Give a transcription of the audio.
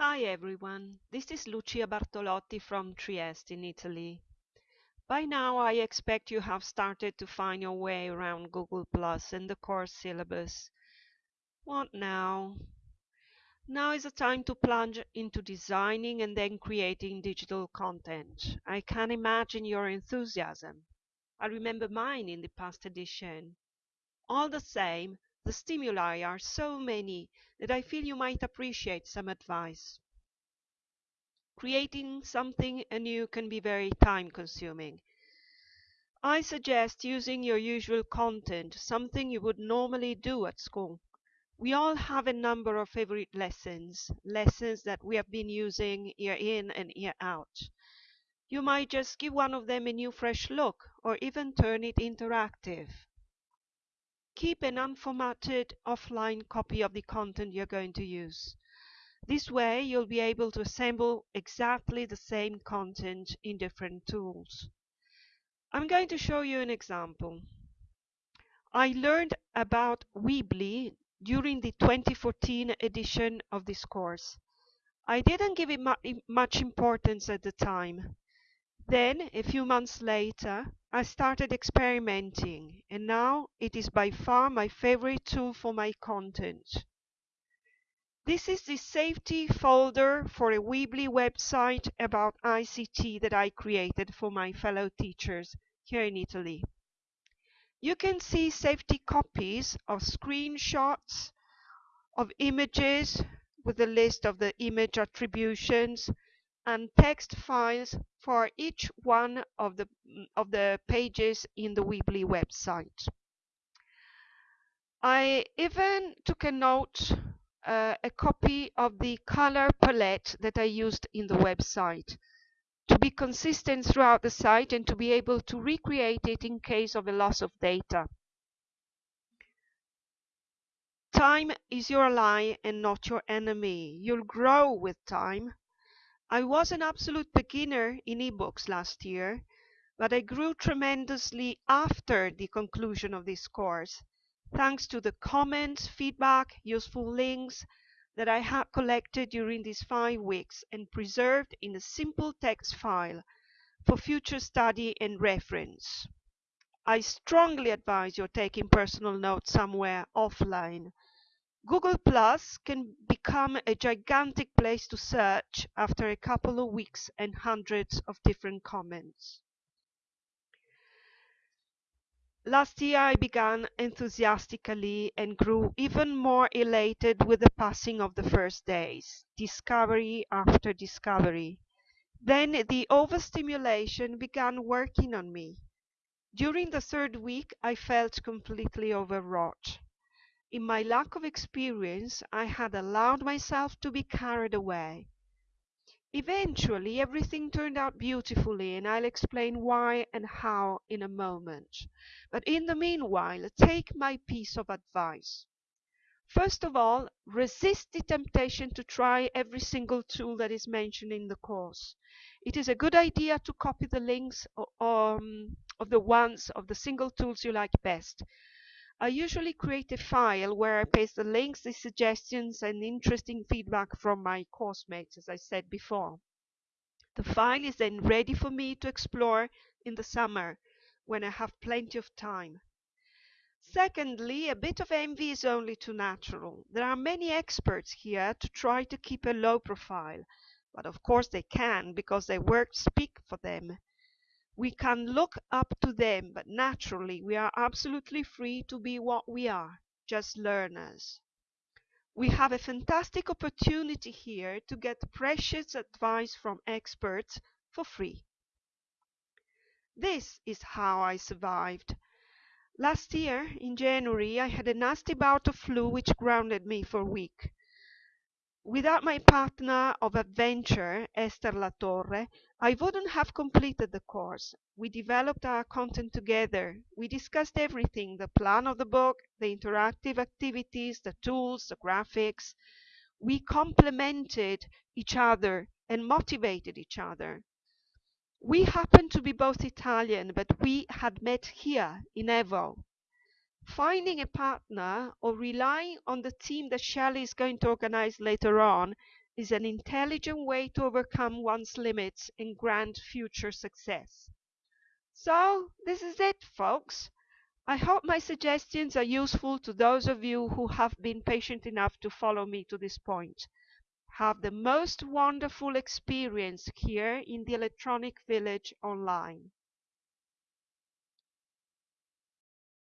Hi everyone, this is Lucia Bartolotti from Trieste in Italy. By now I expect you have started to find your way around Google Plus and the course syllabus. What now? Now is the time to plunge into designing and then creating digital content. I can imagine your enthusiasm. I remember mine in the past edition. All the same, the stimuli are so many that I feel you might appreciate some advice. Creating something anew can be very time consuming. I suggest using your usual content, something you would normally do at school. We all have a number of favorite lessons, lessons that we have been using year in and year out. You might just give one of them a new fresh look or even turn it interactive. Keep an unformatted offline copy of the content you're going to use. This way you'll be able to assemble exactly the same content in different tools. I'm going to show you an example. I learned about Weebly during the 2014 edition of this course. I didn't give it much importance at the time. Then, a few months later, I started experimenting, and now it is by far my favorite tool for my content. This is the safety folder for a Weebly website about ICT that I created for my fellow teachers here in Italy. You can see safety copies of screenshots of images with a list of the image attributions and text files for each one of the, of the pages in the Weebly website. I even took a note, uh, a copy of the color palette that I used in the website to be consistent throughout the site and to be able to recreate it in case of a loss of data. Time is your ally and not your enemy. You'll grow with time. I was an absolute beginner in ebooks last year, but I grew tremendously after the conclusion of this course, thanks to the comments, feedback, useful links that I had collected during these five weeks and preserved in a simple text file for future study and reference. I strongly advise your taking personal notes somewhere offline Google Plus can become a gigantic place to search after a couple of weeks and hundreds of different comments. Last year I began enthusiastically and grew even more elated with the passing of the first days, discovery after discovery. Then the overstimulation began working on me. During the third week I felt completely overwrought. In my lack of experience, I had allowed myself to be carried away. Eventually, everything turned out beautifully, and I'll explain why and how in a moment. But in the meanwhile, take my piece of advice. First of all, resist the temptation to try every single tool that is mentioned in the course. It is a good idea to copy the links um, of the ones of the single tools you like best. I usually create a file where I paste the links, the suggestions, and interesting feedback from my course mates, as I said before. The file is then ready for me to explore in the summer when I have plenty of time. Secondly, a bit of envy is only too natural. There are many experts here to try to keep a low profile, but of course they can because their work speak for them. We can look up to them, but naturally we are absolutely free to be what we are, just learners. We have a fantastic opportunity here to get precious advice from experts for free. This is how I survived. Last year, in January, I had a nasty bout of flu which grounded me for a week. Without my partner of adventure, Esther Latorre, I wouldn't have completed the course. We developed our content together. We discussed everything the plan of the book, the interactive activities, the tools, the graphics. We complemented each other and motivated each other. We happened to be both Italian, but we had met here in Evo. Finding a partner or relying on the team that Shelley is going to organize later on is an intelligent way to overcome one's limits and grant future success. So, this is it, folks. I hope my suggestions are useful to those of you who have been patient enough to follow me to this point. Have the most wonderful experience here in the Electronic Village online.